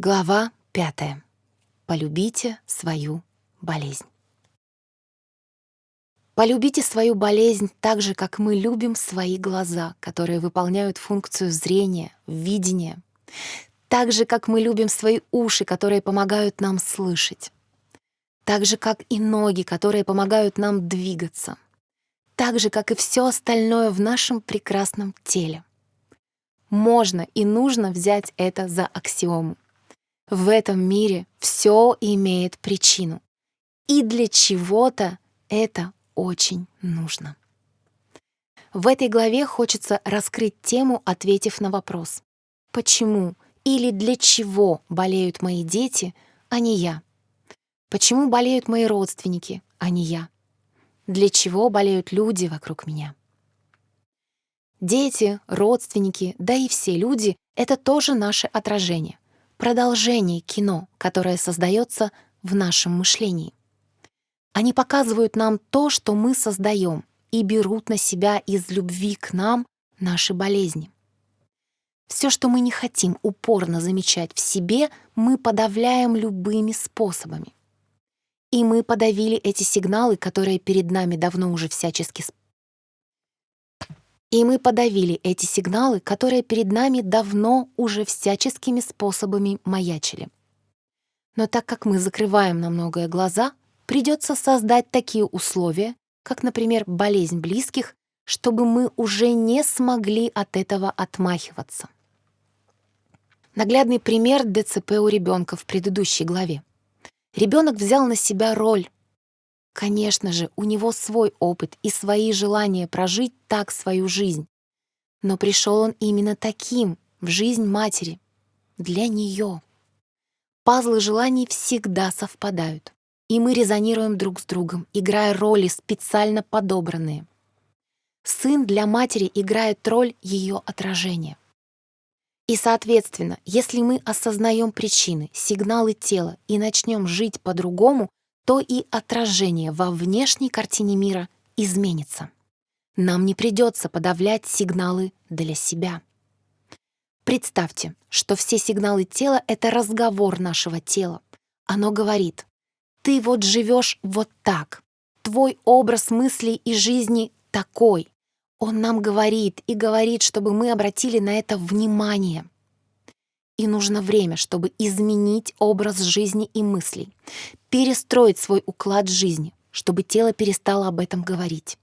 Глава пятая. Полюбите свою болезнь. Полюбите свою болезнь так же, как мы любим свои глаза, которые выполняют функцию зрения, видения. Так же, как мы любим свои уши, которые помогают нам слышать. Так же, как и ноги, которые помогают нам двигаться. Так же, как и все остальное в нашем прекрасном теле. Можно и нужно взять это за аксиому. В этом мире все имеет причину. И для чего-то это очень нужно. В этой главе хочется раскрыть тему, ответив на вопрос. Почему или для чего болеют мои дети, а не я? Почему болеют мои родственники, а не я? Для чего болеют люди вокруг меня? Дети, родственники, да и все люди — это тоже наше отражение — продолжение кино, которое создается в нашем мышлении. Они показывают нам то, что мы создаем, и берут на себя из любви к нам наши болезни. Все, что мы не хотим упорно замечать в себе, мы подавляем любыми способами. И мы подавили эти сигналы, которые перед нами давно уже всячески и мы подавили эти сигналы, которые перед нами давно уже всяческими способами маячили. Но так как мы закрываем на многое глаза, придется создать такие условия, как, например, болезнь близких, чтобы мы уже не смогли от этого отмахиваться. Наглядный пример ДЦП у ребенка в предыдущей главе. Ребенок взял на себя роль Конечно же, у него свой опыт и свои желания прожить так свою жизнь. Но пришел он именно таким в жизнь матери, для нее. Пазлы желаний всегда совпадают, и мы резонируем друг с другом, играя роли специально подобранные. Сын для матери играет роль ее отражения. И, соответственно, если мы осознаем причины, сигналы тела и начнем жить по-другому, то и отражение во внешней картине мира изменится. Нам не придется подавлять сигналы для себя. Представьте, что все сигналы тела — это разговор нашего тела. Оно говорит, ты вот живешь вот так, твой образ мыслей и жизни такой. Он нам говорит и говорит, чтобы мы обратили на это внимание — и нужно время, чтобы изменить образ жизни и мыслей, перестроить свой уклад жизни, чтобы тело перестало об этом говорить.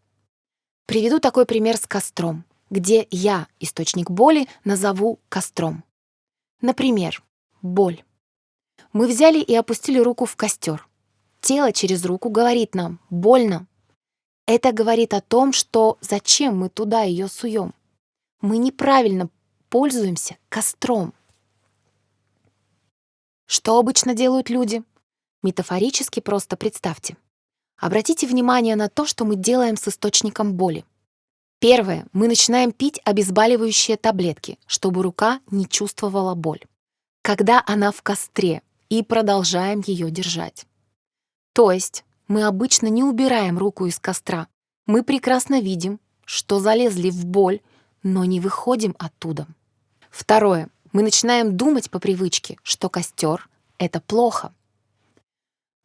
Приведу такой пример с костром, где я источник боли назову костром. Например, боль. Мы взяли и опустили руку в костер. Тело через руку говорит нам «больно». Это говорит о том, что зачем мы туда ее суем. Мы неправильно пользуемся костром. Что обычно делают люди? Метафорически просто представьте. Обратите внимание на то, что мы делаем с источником боли. Первое. Мы начинаем пить обезболивающие таблетки, чтобы рука не чувствовала боль. Когда она в костре, и продолжаем ее держать. То есть мы обычно не убираем руку из костра. Мы прекрасно видим, что залезли в боль, но не выходим оттуда. Второе мы начинаем думать по привычке, что костер — это плохо.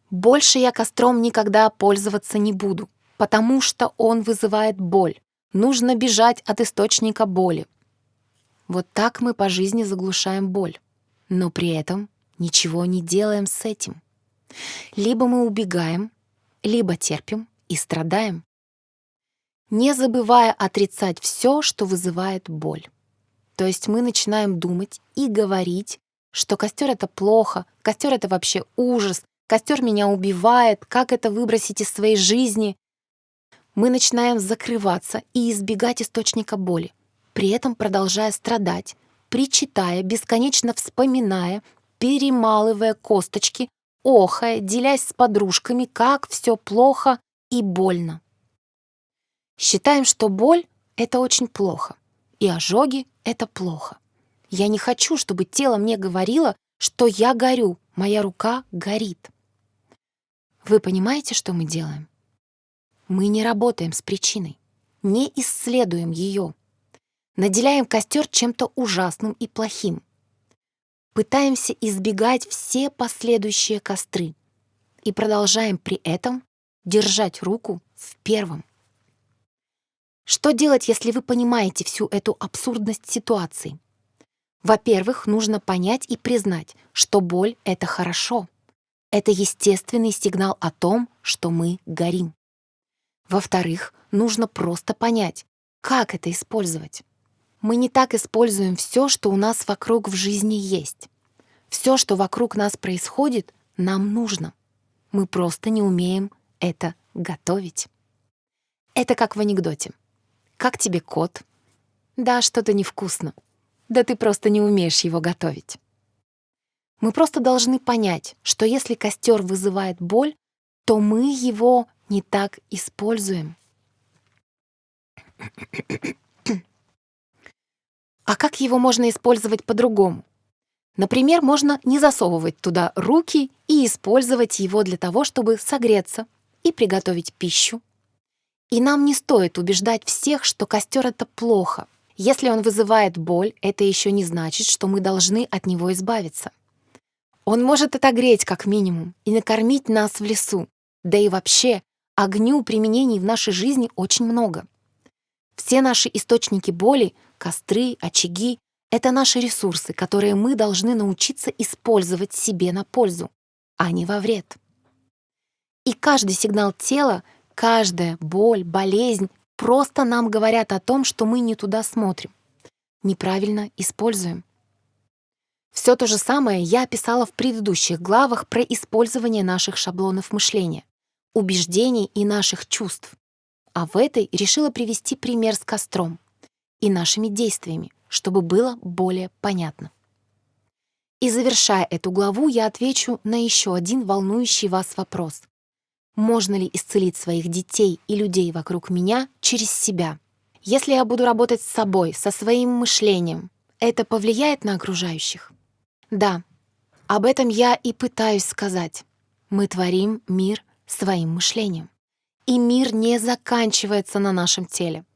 Больше я костром никогда пользоваться не буду, потому что он вызывает боль. Нужно бежать от источника боли. Вот так мы по жизни заглушаем боль, но при этом ничего не делаем с этим. Либо мы убегаем, либо терпим и страдаем, не забывая отрицать все, что вызывает боль. То есть мы начинаем думать и говорить, что костер это плохо, костер это вообще ужас, костер меня убивает, как это выбросить из своей жизни. Мы начинаем закрываться и избегать источника боли, при этом продолжая страдать, причитая, бесконечно вспоминая, перемалывая косточки, охая, делясь с подружками, как все плохо и больно. Считаем, что боль — это очень плохо и ожоги — это плохо. Я не хочу, чтобы тело мне говорило, что я горю, моя рука горит. Вы понимаете, что мы делаем? Мы не работаем с причиной, не исследуем ее. Наделяем костер чем-то ужасным и плохим. пытаемся избегать все последующие костры и продолжаем при этом держать руку в первом. Что делать, если вы понимаете всю эту абсурдность ситуации? Во-первых, нужно понять и признать, что боль — это хорошо. Это естественный сигнал о том, что мы горим. Во-вторых, нужно просто понять, как это использовать. Мы не так используем все, что у нас вокруг в жизни есть. Все, что вокруг нас происходит, нам нужно. Мы просто не умеем это готовить. Это как в анекдоте. Как тебе кот? Да, что-то невкусно. Да ты просто не умеешь его готовить. Мы просто должны понять, что если костер вызывает боль, то мы его не так используем. А как его можно использовать по-другому? Например, можно не засовывать туда руки и использовать его для того, чтобы согреться и приготовить пищу. И нам не стоит убеждать всех, что костер — это плохо. Если он вызывает боль, это еще не значит, что мы должны от него избавиться. Он может отогреть как минимум и накормить нас в лесу. Да и вообще, огню применений в нашей жизни очень много. Все наши источники боли, костры, очаги — это наши ресурсы, которые мы должны научиться использовать себе на пользу, а не во вред. И каждый сигнал тела, каждая боль, болезнь просто нам говорят о том, что мы не туда смотрим, неправильно используем. Все то же самое я описала в предыдущих главах про использование наших шаблонов мышления, убеждений и наших чувств. А в этой решила привести пример с костром и нашими действиями, чтобы было более понятно. И завершая эту главу, я отвечу на еще один волнующий вас вопрос. Можно ли исцелить своих детей и людей вокруг меня через себя? Если я буду работать с собой, со своим мышлением, это повлияет на окружающих? Да, об этом я и пытаюсь сказать. Мы творим мир своим мышлением. И мир не заканчивается на нашем теле.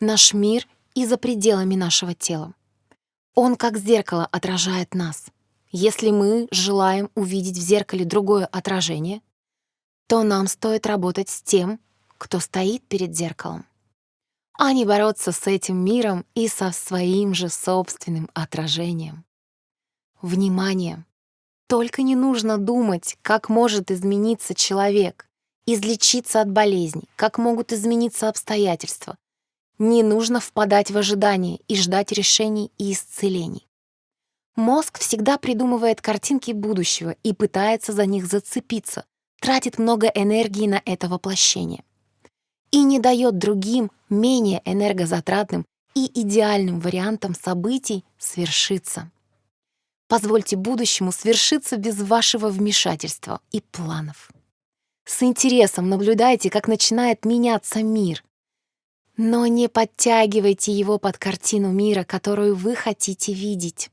Наш мир и за пределами нашего тела. Он как зеркало отражает нас. Если мы желаем увидеть в зеркале другое отражение, то нам стоит работать с тем, кто стоит перед зеркалом, а не бороться с этим миром и со своим же собственным отражением. Внимание! Только не нужно думать, как может измениться человек, излечиться от болезней, как могут измениться обстоятельства. Не нужно впадать в ожидание и ждать решений и исцелений. Мозг всегда придумывает картинки будущего и пытается за них зацепиться, тратит много энергии на это воплощение и не дает другим, менее энергозатратным и идеальным вариантам событий свершиться. Позвольте будущему свершиться без вашего вмешательства и планов. С интересом наблюдайте, как начинает меняться мир. Но не подтягивайте его под картину мира, которую вы хотите видеть.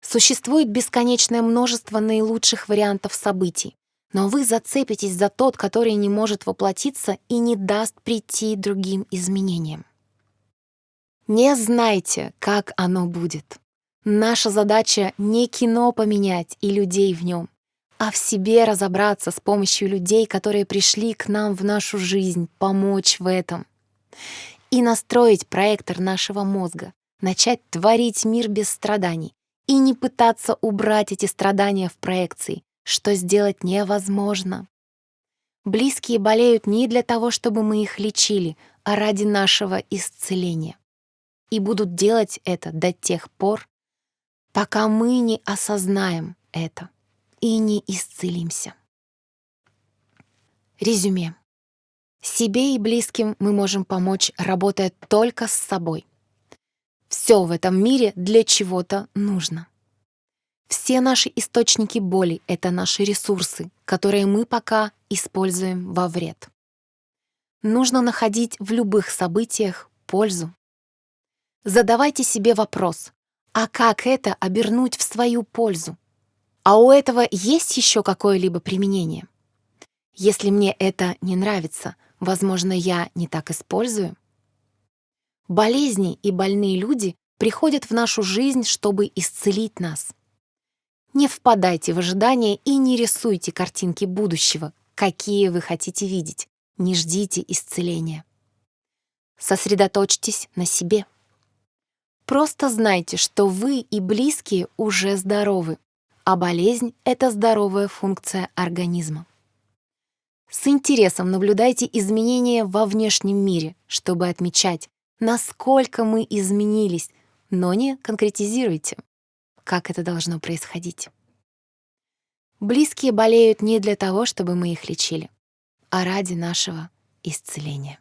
Существует бесконечное множество наилучших вариантов событий, но вы зацепитесь за тот, который не может воплотиться и не даст прийти другим изменениям. Не знайте, как оно будет. Наша задача не кино поменять и людей в нем, а в себе разобраться с помощью людей, которые пришли к нам в нашу жизнь, помочь в этом. И настроить проектор нашего мозга, начать творить мир без страданий и не пытаться убрать эти страдания в проекции, что сделать невозможно. Близкие болеют не для того, чтобы мы их лечили, а ради нашего исцеления. И будут делать это до тех пор, пока мы не осознаем это и не исцелимся. Резюме. Себе и близким мы можем помочь, работая только с собой. Все в этом мире для чего-то нужно. Все наши источники боли — это наши ресурсы, которые мы пока используем во вред. Нужно находить в любых событиях пользу. Задавайте себе вопрос, а как это обернуть в свою пользу? А у этого есть еще какое-либо применение? Если мне это не нравится, возможно, я не так использую? Болезни и больные люди приходят в нашу жизнь, чтобы исцелить нас. Не впадайте в ожидания и не рисуйте картинки будущего, какие вы хотите видеть. Не ждите исцеления. Сосредоточьтесь на себе. Просто знайте, что вы и близкие уже здоровы, а болезнь — это здоровая функция организма. С интересом наблюдайте изменения во внешнем мире, чтобы отмечать, насколько мы изменились, но не конкретизируйте, как это должно происходить. Близкие болеют не для того, чтобы мы их лечили, а ради нашего исцеления.